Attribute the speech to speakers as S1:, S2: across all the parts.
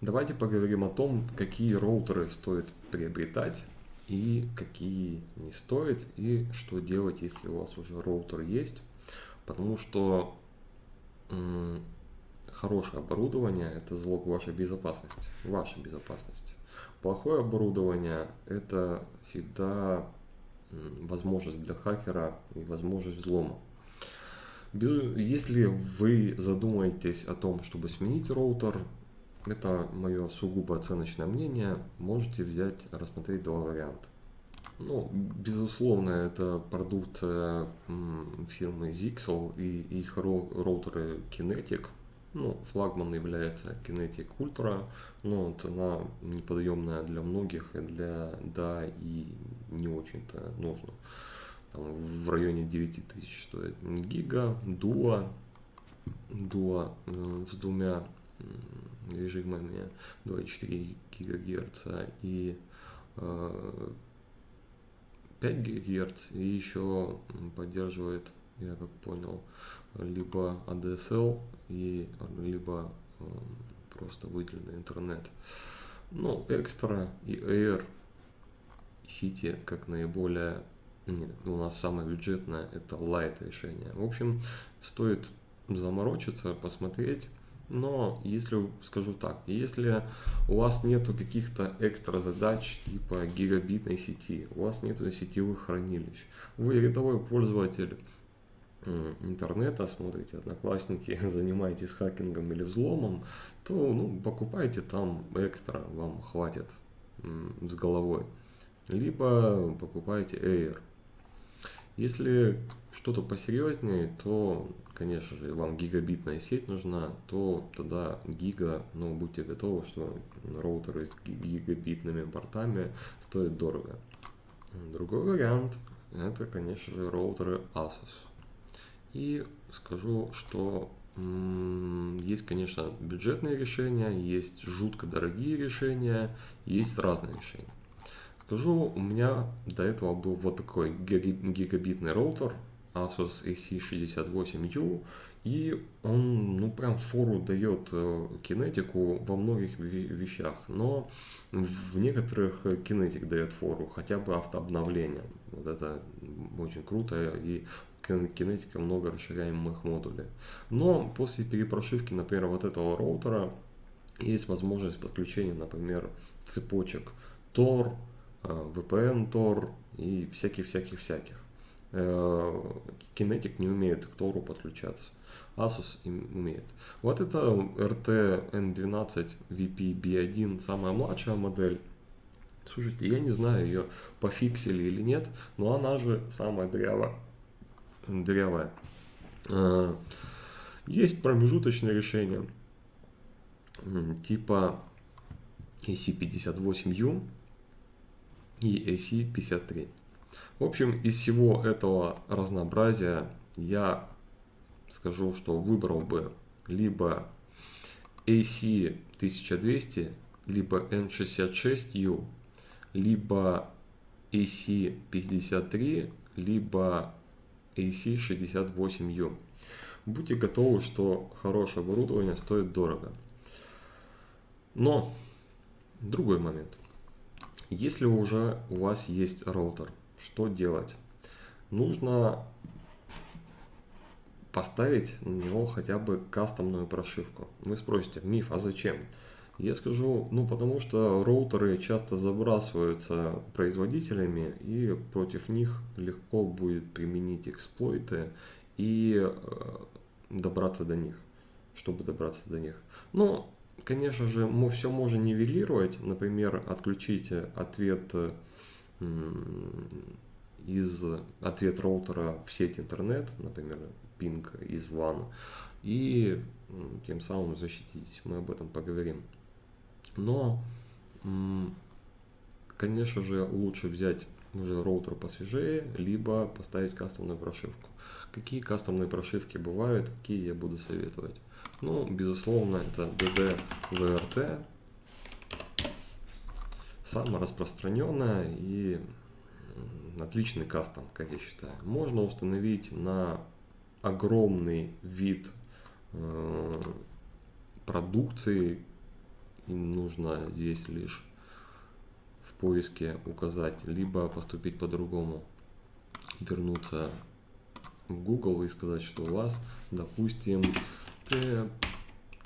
S1: Давайте поговорим о том, какие роутеры стоит приобретать и какие не стоит, и что делать, если у вас уже роутер есть. Потому что хорошее оборудование – это залог вашей безопасности, вашей безопасности. Плохое оборудование – это всегда возможность для хакера и возможность взлома. Если вы задумаетесь о том, чтобы сменить роутер, это мое сугубо оценочное мнение, можете взять, рассмотреть два варианта. Ну, безусловно, это продукция фирмы Zixel и их роутеры Kinetic. Ну, флагман является Kinetic Ultra, но цена неподъемная для многих, и для да и не очень-то нужно там, в районе 9000 стоит гига, дуа, дуа э, с двумя режимами 2,4 ГГц и э, 5 ГГц и еще поддерживает, я как понял, либо ADSL и либо э, просто выделенный интернет. Ну, экстра и Air City как наиболее нет, у нас самое бюджетное это Light решение. В общем, стоит заморочиться, посмотреть. Но если, скажу так, если у вас нету каких-то экстра задач типа гигабитной сети, у вас нету сетевых хранилищ, вы рядовой пользователь интернета, смотрите одноклассники, занимаетесь хакингом или взломом, то ну, покупайте там экстра, вам хватит с головой. Либо покупайте Air. Если что-то посерьезнее, то, конечно же, вам гигабитная сеть нужна, то тогда гига, но будьте готовы, что роутеры с гигабитными портами стоят дорого. Другой вариант, это, конечно же, роутеры Asus. И скажу, что есть, конечно, бюджетные решения, есть жутко дорогие решения, есть разные решения. Скажу, у меня до этого был вот такой гигабитный роутер Asus AC68U, и он, ну, прям фору дает э, кинетику во многих вещах, но в некоторых кинетик дает фору, хотя бы автообновление. Вот это очень круто, и кинетика много расширяемых модулей. Но после перепрошивки, например, вот этого роутера, есть возможность подключения, например, цепочек Tor, Э, VPN Tor и всяких-всяких-всяких. Kinetic не умеет к Тору подключаться. Asus умеет. Вот это RT N12 VP B1, самая младшая модель. Слушайте, я не знаю, ее пофиксили или нет, но она же самая дрявая. дрявая. Э, есть промежуточное решение типа AC58U, и AC53. В общем, из всего этого разнообразия я скажу, что выбрал бы либо AC1200, либо N66U, либо AC53, либо AC68U. Будьте готовы, что хорошее оборудование стоит дорого. Но другой момент. Если уже у вас есть роутер, что делать? Нужно поставить на него хотя бы кастомную прошивку. Вы спросите, миф, а зачем? Я скажу, ну потому что роутеры часто забрасываются производителями и против них легко будет применить эксплойты и э, добраться до них, чтобы добраться до них. Но Конечно же, мы все можно нивелировать, например, отключить ответ из ответ роутера в сеть интернет, например, пинг из WAN, и тем самым защититесь. Мы об этом поговорим. Но, конечно же, лучше взять уже роутер посвежее, либо поставить кастомную прошивку. Какие кастомные прошивки бывают, какие я буду советовать? Ну, безусловно, это DD-VRT. Самая распространенная и отличный кастом, как я считаю. Можно установить на огромный вид э, продукции И нужно здесь лишь в поиске указать, либо поступить по-другому, вернуться в Google и сказать, что у вас, допустим, TL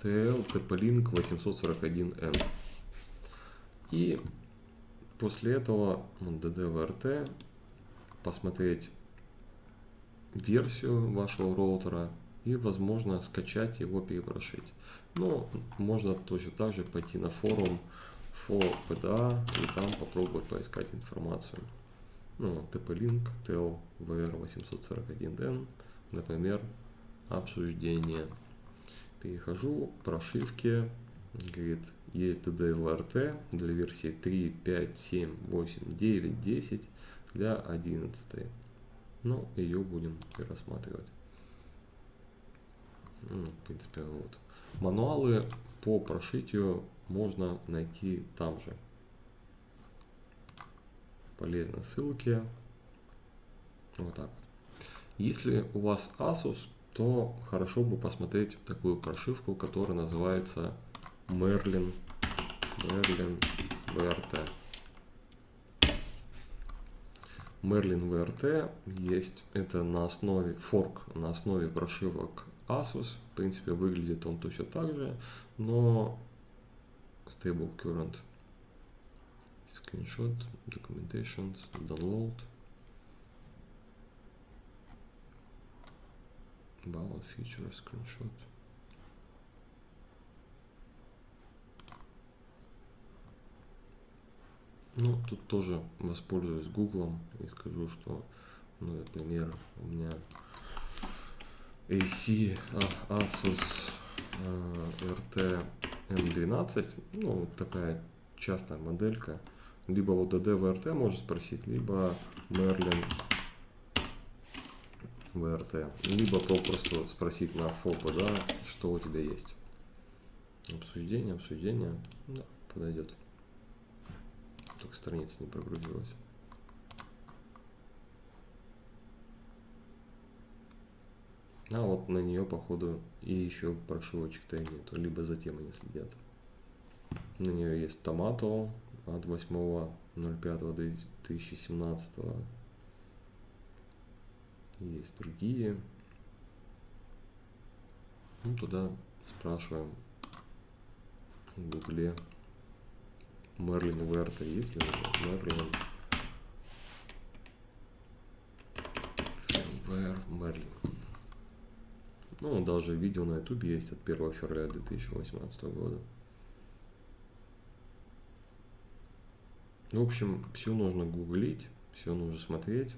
S1: TP-Link 841N. И после этого DDVRT посмотреть версию вашего роутера и возможно скачать его перепрошить. Но можно точно так же пойти на форум FOPDA и там попробовать поискать информацию. Ну, TP-Link TLVR841N, например, обсуждение. Перехожу к прошивке, говорит, есть DDLRT для версии 3, 5, 7, 8, 9, 10 для 11. Ну, ее будем рассматривать. Ну, в принципе, вот. Мануалы по прошитию можно найти там же. Полезные ссылки. Вот так. Если у вас Asus, то хорошо бы посмотреть такую прошивку, которая называется Merlin, Merlin VRT. Merlin VRT есть, это на основе fork, на основе прошивок Asus. В принципе, выглядит он точно так же, но stable current screenshot, documentations, download. About feature screenshot. Ну, тут тоже воспользуюсь гуглом и скажу, что, ну, например, у меня AC Asus RT M12, ну, такая частая моделька. Либо вот DD VRT можно спросить, либо Merlin VRT. Либо попросту спросить на ФОПа, да, что у тебя есть. Обсуждение, обсуждение, да, подойдет только страница не прогрузилась. А вот на нее, походу, и еще прошивочек-то нету, либо за тем они следят. На нее есть Томато от 8.05.2017. Есть другие. Ну, туда спрашиваем в гугле Мерлин Верта есть ли Мерлин Вер Мерлин. Ну, даже видео на YouTube есть от 1 февраля 2018 года. В общем, все нужно гуглить, все нужно смотреть.